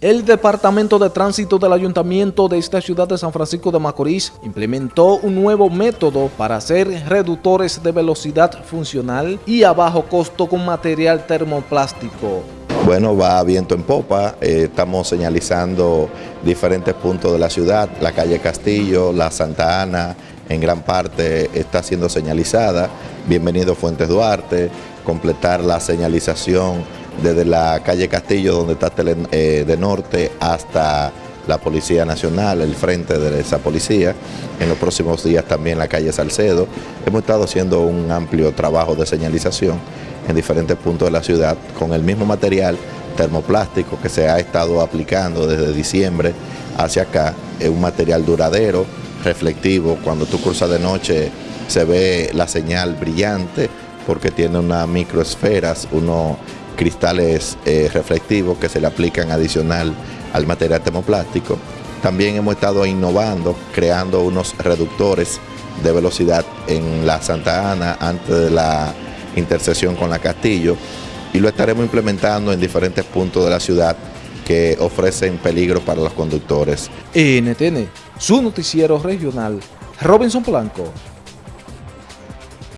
El Departamento de Tránsito del Ayuntamiento de esta ciudad de San Francisco de Macorís implementó un nuevo método para hacer reductores de velocidad funcional y a bajo costo con material termoplástico. Bueno, va viento en popa, eh, estamos señalizando diferentes puntos de la ciudad, la calle Castillo, la Santa Ana, en gran parte está siendo señalizada, bienvenido Fuentes Duarte, completar la señalización desde la calle Castillo, donde está eh, de norte, hasta la Policía Nacional, el frente de esa policía. En los próximos días también la calle Salcedo. Hemos estado haciendo un amplio trabajo de señalización en diferentes puntos de la ciudad con el mismo material termoplástico que se ha estado aplicando desde diciembre hacia acá. Es un material duradero, reflectivo. Cuando tú cruzas de noche se ve la señal brillante porque tiene unas microesferas, uno cristales eh, reflectivos que se le aplican adicional al material termoplástico. También hemos estado innovando, creando unos reductores de velocidad en la Santa Ana antes de la intersección con la Castillo y lo estaremos implementando en diferentes puntos de la ciudad que ofrecen peligro para los conductores. NTN, su noticiero regional, Robinson Blanco.